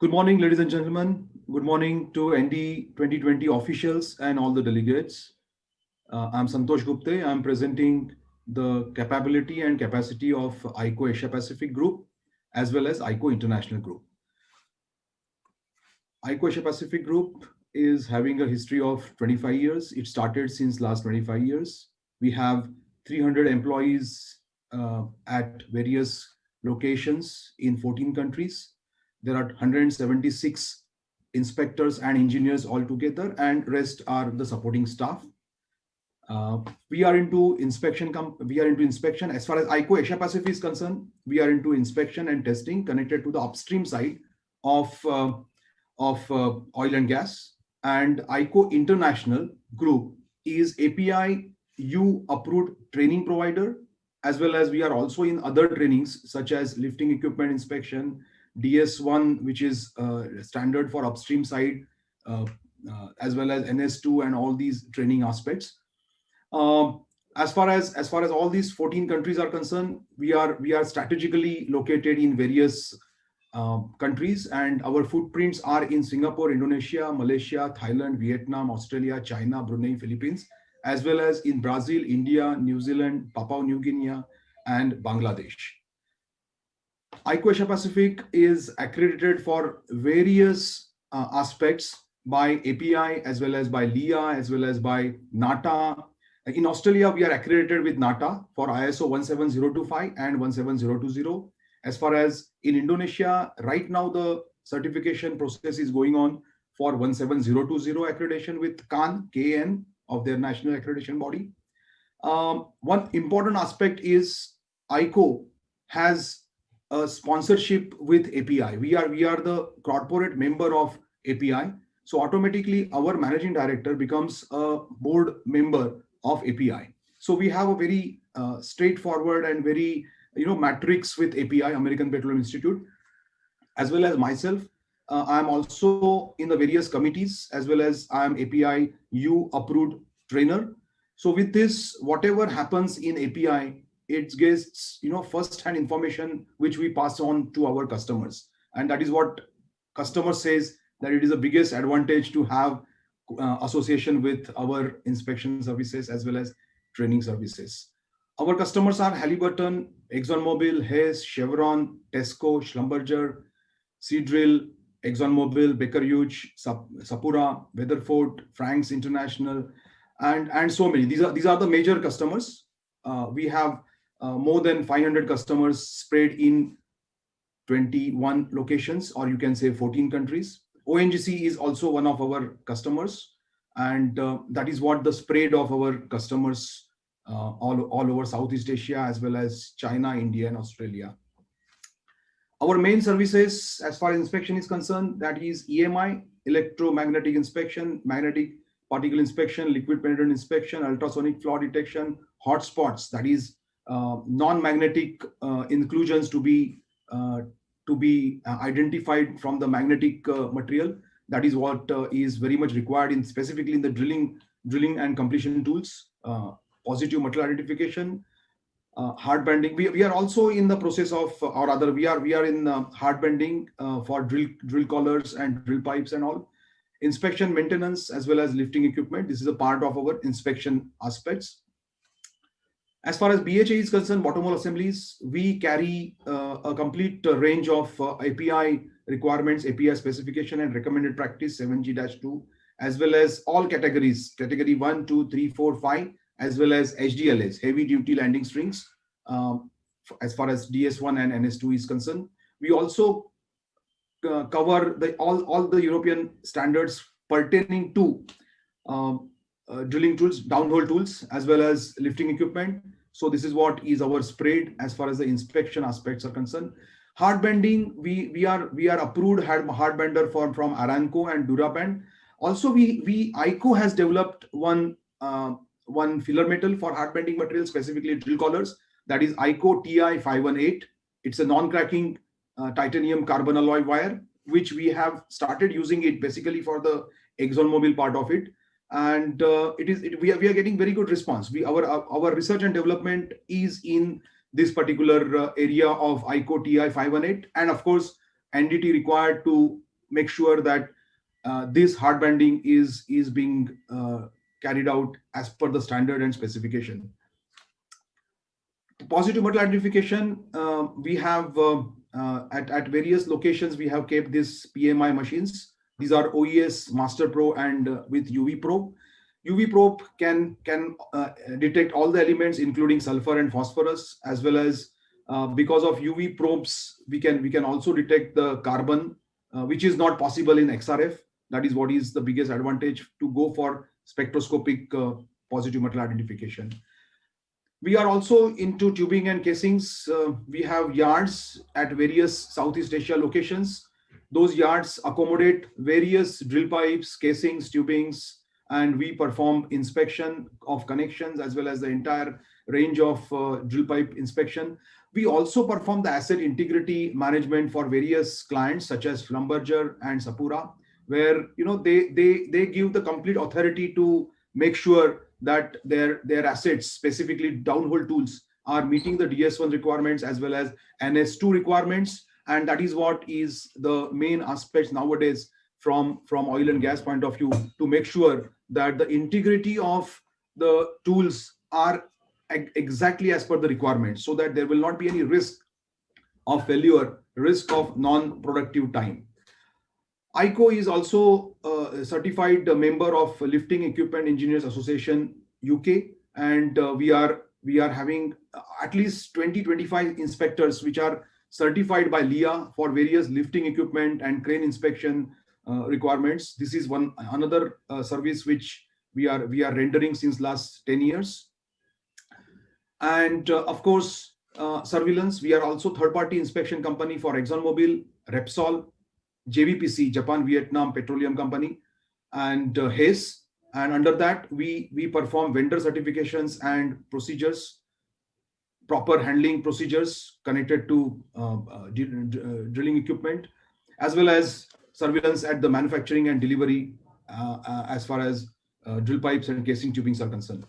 Good morning, ladies and gentlemen. Good morning to ND 2020 officials and all the delegates. Uh, I'm Santosh Gupte. I'm presenting the capability and capacity of ICO Asia Pacific Group as well as ICO International Group. ICO Asia Pacific Group is having a history of 25 years. It started since last 25 years. We have 300 employees uh, at various locations in 14 countries there are 176 inspectors and engineers altogether, and rest are the supporting staff. Uh, we are into inspection. We are into inspection as far as ICO Asia Pacific is concerned. We are into inspection and testing connected to the upstream side of uh, of uh, oil and gas. And ICO International Group is API U approved training provider, as well as we are also in other trainings such as lifting equipment inspection, DS1, which is uh, standard for upstream side, uh, uh, as well as NS2 and all these training aspects. Um, as far as as far as all these 14 countries are concerned, we are we are strategically located in various um, countries, and our footprints are in Singapore, Indonesia, Malaysia, Thailand, Vietnam, Australia, China, Brunei, Philippines, as well as in Brazil, India, New Zealand, Papua New Guinea, and Bangladesh. Asia Pacific is accredited for various uh, aspects by API as well as by LEEA as well as by NATA. In Australia, we are accredited with NATA for ISO 17025 and 17020. As far as in Indonesia, right now the certification process is going on for 17020 accreditation with KAN, KN of their national accreditation body. Um, one important aspect is ICO has a sponsorship with API. We are we are the corporate member of API. So automatically our managing director becomes a board member of API. So we have a very uh, straightforward and very you know matrix with API, American Petroleum Institute, as well as myself. Uh, I'm also in the various committees as well as I'm API U approved trainer. So with this, whatever happens in API, it gets you know first-hand information which we pass on to our customers and that is what customer says that it is the biggest advantage to have uh, association with our inspection services as well as training services our customers are Halliburton, ExxonMobil, Hess, Chevron, Tesco, Schlumberger, Seadrill, ExxonMobil, Baker Hughes, Sapura, Weatherford, Frank's International, and and so many. These are these are the major customers. Uh, we have uh, more than 500 customers spread in 21 locations, or you can say 14 countries. ONGC is also one of our customers, and uh, that is what the spread of our customers uh, all, all over Southeast Asia, as well as China, India, and Australia. Our main services, as far as inspection is concerned, that is EMI, electromagnetic inspection, magnetic particle inspection, liquid penetrant inspection, ultrasonic flaw detection, hotspots, that is non-magnetic uh, inclusions to be uh, to be identified from the magnetic material. That is what is very much required in specifically in the drilling drilling and completion tools. positive material identification, uh, hardbanding. We, we are also in the process of, uh, or rather, we are we are in uh, hardbanding for drill drill collars and drill pipes and all. Inspection, maintenance, as well as lifting equipment. This is a part of our inspection aspects. As far as BHA is concerned, bottom hole assemblies, we carry uh, a complete uh, range of uh, API requirements, API specification and recommended practice 7G-2, as well as all categories, category 1, 2, 3, 4, 5, as well as HDLS, heavy duty landing strings, um, as far as DS1 and NS2 is concerned. We also uh, cover the all, all the European standards pertaining to um, drilling tools, downhole tools, as well as lifting equipment. So this is what is our spread as far as the inspection aspects are concerned. Hardbanding, we we are we are approved hard, hardbander for from Arnco and Duraband. Also, we we ICO has developed one uh, one filler metal for hardbanding material, specifically drill collars. That is ICO TI 518. It's a non-cracking uh, titanium carbon alloy wire, which we have started using it basically for the ExxonMobil part of it and uh, it is it, we, are, we are getting very good response we our our research and development is in this particular uh, area of ICO TI 518 and of course NDT required to make sure that uh, this hardbanding is is being uh, carried out as per the standard and specification. Positive metal identification, uh, we have uh, at, at various locations, we have kept these PMI machines. These are OES Master Pro and uh, with UV probe. UV probe can, can detect all the elements, including sulfur and phosphorus, as well as because of UV probes, we can, we can also detect the carbon, which is not possible in XRF that is what is the biggest advantage to go for spectroscopic uh, positive metal identification. We are also into tubing and casings. Uh, we have yards at various Southeast Asia locations. Those yards accommodate various drill pipes, casings, tubings, and we perform inspection of connections as well as the entire range of uh, drill pipe inspection. We also perform the asset integrity management for various clients such as Schlumberger and Sapura where you know they they they give the complete authority to make sure that their their assets specifically downhole tools are meeting the ds1 requirements as well as ns2 requirements and that is what is the main aspects nowadays from from oil and gas point of view to make sure that the integrity of the tools are exactly as per the requirements so that there will not be any risk of failure risk of non-productive time. ICO is also a certified member of Lifting Equipment Engineers Association UK, and uh, we are we are having at least 20 25 inspectors which are certified by LEEA for various lifting equipment and crane inspection uh, requirements. This is one another uh, service which we are we are rendering since last 10 years. And uh, of course, uh, surveillance. We are also third-party inspection company for ExxonMobil, Repsol, JVPC, Japan Vietnam Petroleum Company, and uh. And under that, we, we perform vendor certifications and procedures, proper handling procedures connected to uh, uh, uh, drilling equipment, as well as surveillance at the manufacturing and delivery as far as drill pipes and casing tubings are concerned.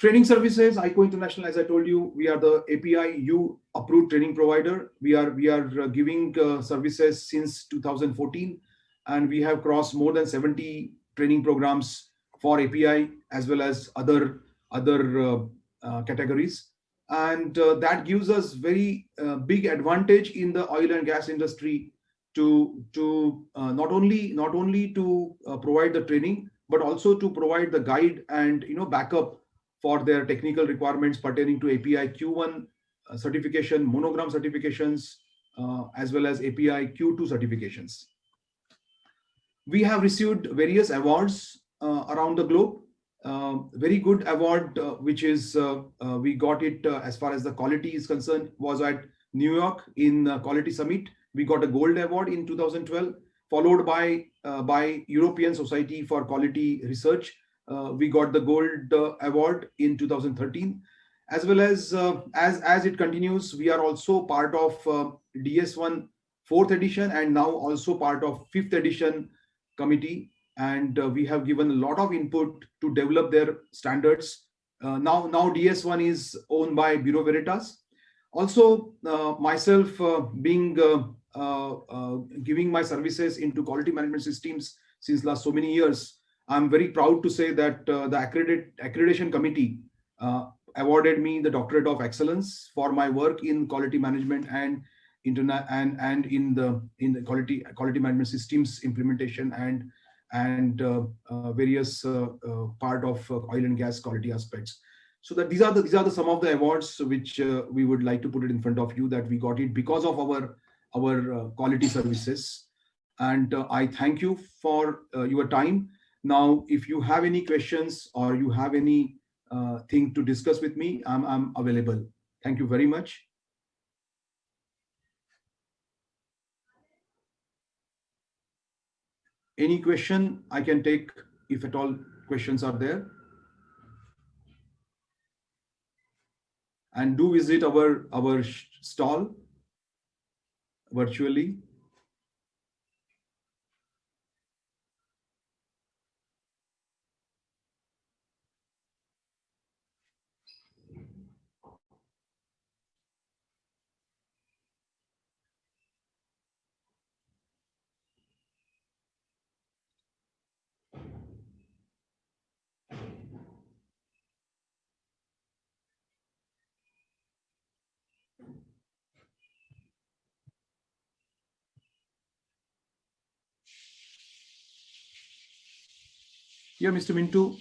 Training services, ICO International, as I told you, we are the API U approved training provider. We are we are giving uh, services since 2014, and we have crossed more than 70 training programs for API as well as other other uh, uh categories, and uh, that gives us very uh, big advantage in the oil and gas industry to to not only not only to provide the training but also to provide the guide and you know backup for their technical requirements pertaining to API Q1 uh, certification, monogram certifications, uh, as well as API Q2 certifications. We have received various awards uh, around the globe. Uh, very good award, uh, which is uh, we got it as far as the quality is concerned, was at New York in Quality Summit. We got a gold award in 2012, followed by by European Society for Quality Research. Uh, we got the gold uh, award in 2013 as well as uh, as as it continues we are also part of ds1 fourth edition and now also part of fifth edition committee and uh, we have given a lot of input to develop their standards. Uh, now now ds1 is owned by bureau veritas. Also uh, myself being giving my services into quality management systems since last so many years I'm very proud to say that uh, the accredit accreditation committee uh, awarded me the doctorate of excellence for my work in quality management and internet and and in the in the quality quality management systems implementation and and uh, uh various uh, part of oil and gas quality aspects so that these are the these are the some of the awards which we would like to put it in front of you that we got it because of our our quality services and i thank you for your time now, if you have any questions or you have any uh, thing to discuss with me, I'm, I'm available. Thank you very much. Any question I can take if at all questions are there. And do visit our, our stall virtually. Yeah, Mr. Mintu.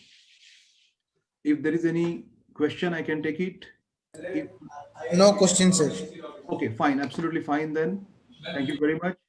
If there is any question, I can take it. If- No question, sir. Okay, fine, absolutely fine then. Thank you very much.